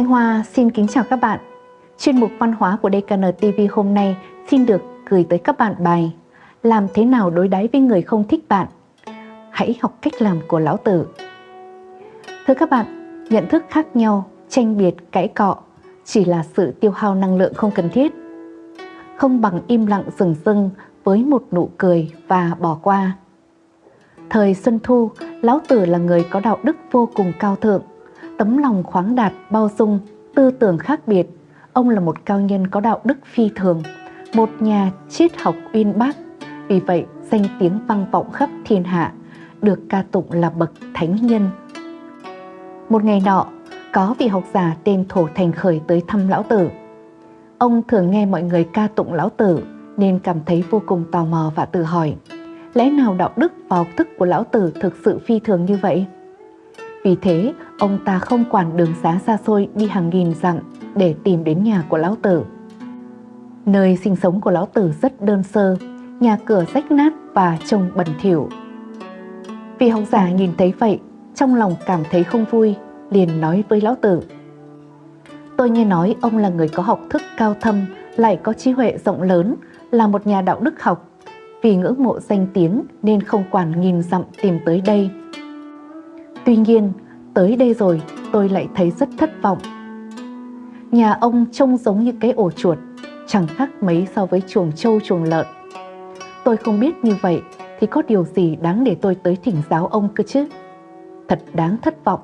Thanh Hoa xin kính chào các bạn. Chuyên mục văn hóa của DKN TV hôm nay xin được gửi tới các bạn bài Làm thế nào đối đáy với người không thích bạn? Hãy học cách làm của Lão Tử. Thưa các bạn, nhận thức khác nhau, tranh biệt, cãi cọ chỉ là sự tiêu hao năng lượng không cần thiết. Không bằng im lặng rừng rưng với một nụ cười và bỏ qua. Thời Xuân Thu, Lão Tử là người có đạo đức vô cùng cao thượng, tấm lòng khoáng đạt, bao dung, tư tưởng khác biệt. Ông là một cao nhân có đạo đức phi thường, một nhà triết học uyên bác. Vì vậy, danh tiếng vang vọng khắp thiên hạ, được ca tụng là bậc thánh nhân. Một ngày nọ, có vị học giả tên Thổ Thành Khởi tới thăm Lão Tử. Ông thường nghe mọi người ca tụng Lão Tử nên cảm thấy vô cùng tò mò và tự hỏi lẽ nào đạo đức và học thức của Lão Tử thực sự phi thường như vậy? Vì thế, ông ta không quản đường xá xa xôi đi hàng nghìn dặm để tìm đến nhà của Lão Tử. Nơi sinh sống của Lão Tử rất đơn sơ, nhà cửa rách nát và trông bẩn thỉu. Vị học giả nhìn thấy vậy, trong lòng cảm thấy không vui, liền nói với Lão Tử. Tôi nghe nói ông là người có học thức cao thâm, lại có trí huệ rộng lớn, là một nhà đạo đức học. Vì ngưỡng mộ danh tiếng nên không quản nghìn dặm tìm tới đây. Tuy nhiên, tới đây rồi tôi lại thấy rất thất vọng. Nhà ông trông giống như cái ổ chuột, chẳng khác mấy so với chuồng trâu chuồng lợn. Tôi không biết như vậy thì có điều gì đáng để tôi tới thỉnh giáo ông cơ chứ? Thật đáng thất vọng.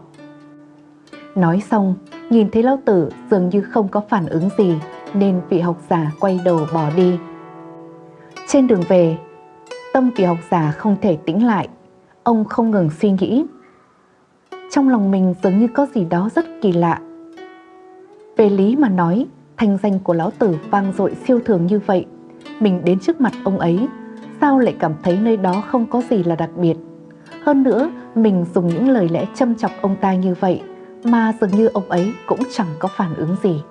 Nói xong, nhìn thấy lão tử dường như không có phản ứng gì nên vị học giả quay đầu bỏ đi. Trên đường về, tâm vị học giả không thể tĩnh lại, ông không ngừng suy nghĩ. Trong lòng mình dường như có gì đó rất kỳ lạ. Về lý mà nói, thanh danh của lão tử vang dội siêu thường như vậy, mình đến trước mặt ông ấy, sao lại cảm thấy nơi đó không có gì là đặc biệt. Hơn nữa, mình dùng những lời lẽ châm chọc ông ta như vậy mà dường như ông ấy cũng chẳng có phản ứng gì.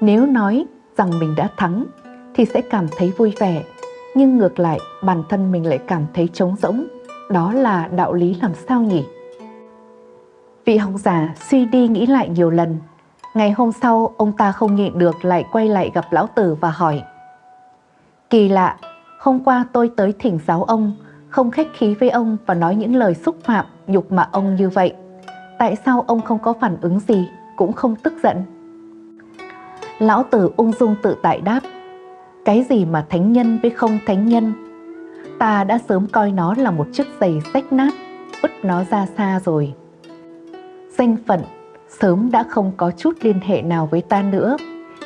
Nếu nói rằng mình đã thắng thì sẽ cảm thấy vui vẻ, nhưng ngược lại bản thân mình lại cảm thấy trống rỗng. Đó là đạo lý làm sao nhỉ? Vị học giả suy đi nghĩ lại nhiều lần. Ngày hôm sau, ông ta không nhịn được lại quay lại gặp lão tử và hỏi. Kỳ lạ, hôm qua tôi tới thỉnh giáo ông, không khách khí với ông và nói những lời xúc phạm, nhục mạ ông như vậy. Tại sao ông không có phản ứng gì, cũng không tức giận? Lão tử ung dung tự tại đáp. Cái gì mà thánh nhân với không thánh nhân? Ta đã sớm coi nó là một chiếc giày rách nát, vứt nó ra xa rồi. Danh phận sớm đã không có chút liên hệ nào với ta nữa.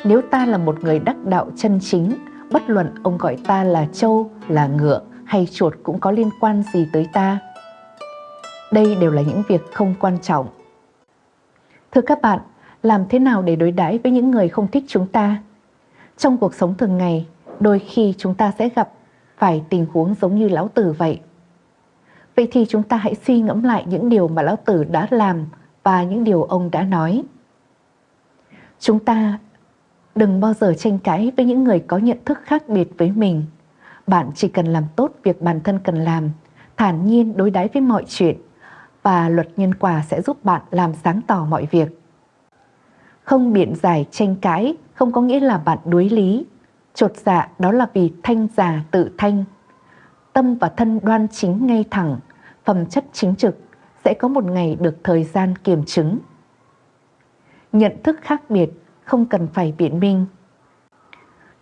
Nếu ta là một người đắc đạo chân chính, bất luận ông gọi ta là trâu, là ngựa hay chuột cũng có liên quan gì tới ta. Đây đều là những việc không quan trọng. Thưa các bạn, làm thế nào để đối đãi với những người không thích chúng ta? Trong cuộc sống thường ngày, đôi khi chúng ta sẽ gặp phải tình huống giống như Lão Tử vậy. Vậy thì chúng ta hãy suy ngẫm lại những điều mà Lão Tử đã làm và những điều ông đã nói. Chúng ta đừng bao giờ tranh cãi với những người có nhận thức khác biệt với mình. Bạn chỉ cần làm tốt việc bản thân cần làm, thản nhiên đối đãi với mọi chuyện và luật nhân quả sẽ giúp bạn làm sáng tỏ mọi việc. Không biện giải tranh cãi không có nghĩa là bạn đối lý. Chột dạ đó là vì thanh già tự thanh. Tâm và thân đoan chính ngay thẳng, phẩm chất chính trực sẽ có một ngày được thời gian kiểm chứng. Nhận thức khác biệt không cần phải biện minh.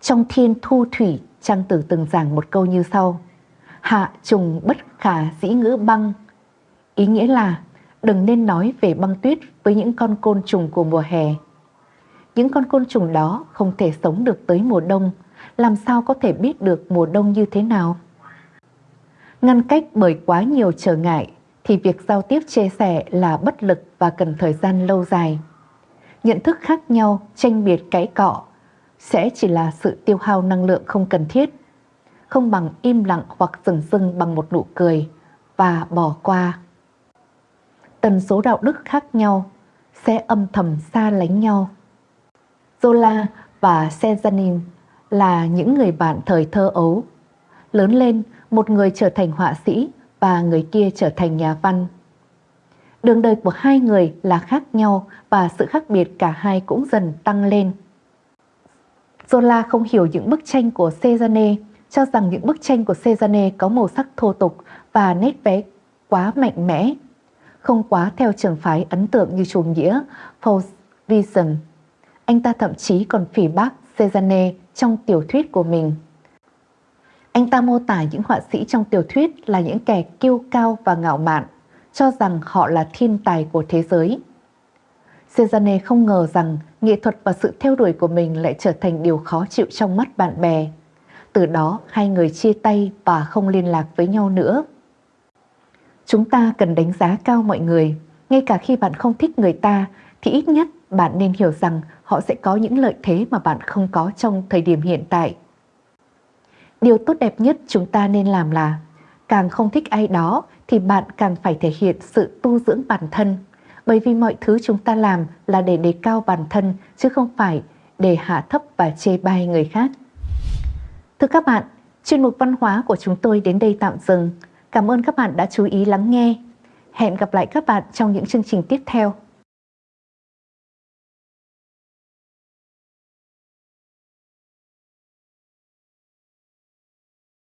Trong thiên thu thủy, Trang Tử từng giảng một câu như sau. Hạ trùng bất khả dĩ ngữ băng. Ý nghĩa là đừng nên nói về băng tuyết với những con côn trùng của mùa hè. Những con côn trùng đó không thể sống được tới mùa đông, làm sao có thể biết được mùa đông như thế nào? Ngăn cách bởi quá nhiều trở ngại thì việc giao tiếp chia sẻ là bất lực và cần thời gian lâu dài. Nhận thức khác nhau, tranh biệt cãi cọ sẽ chỉ là sự tiêu hao năng lượng không cần thiết, không bằng im lặng hoặc dừng dưng bằng một nụ cười và bỏ qua. Tần số đạo đức khác nhau sẽ âm thầm xa lánh nhau. Zola và Sezanin là những người bạn thời thơ ấu. Lớn lên, một người trở thành họa sĩ và người kia trở thành nhà văn. Đường đời của hai người là khác nhau và sự khác biệt cả hai cũng dần tăng lên. Zola không hiểu những bức tranh của Cezanne, cho rằng những bức tranh của Cezanne có màu sắc thô tục và nét vẽ quá mạnh mẽ, không quá theo trường phái ấn tượng như chủ nghĩa Fauvism. Anh ta thậm chí còn phỉ bác Cezanne trong tiểu thuyết của mình. Anh ta mô tả những họa sĩ trong tiểu thuyết là những kẻ kiêu cao và ngạo mạn, cho rằng họ là thiên tài của thế giới. Cezanne không ngờ rằng nghệ thuật và sự theo đuổi của mình lại trở thành điều khó chịu trong mắt bạn bè. Từ đó hai người chia tay và không liên lạc với nhau nữa. Chúng ta cần đánh giá cao mọi người, ngay cả khi bạn không thích người ta thì ít nhất bạn nên hiểu rằng họ sẽ có những lợi thế mà bạn không có trong thời điểm hiện tại. Điều tốt đẹp nhất chúng ta nên làm là càng không thích ai đó thì bạn càng phải thể hiện sự tu dưỡng bản thân. Bởi vì mọi thứ chúng ta làm là để đề cao bản thân chứ không phải để hạ thấp và chê bai người khác. Thưa các bạn, chuyên mục văn hóa của chúng tôi đến đây tạm dừng. Cảm ơn các bạn đã chú ý lắng nghe. Hẹn gặp lại các bạn trong những chương trình tiếp theo.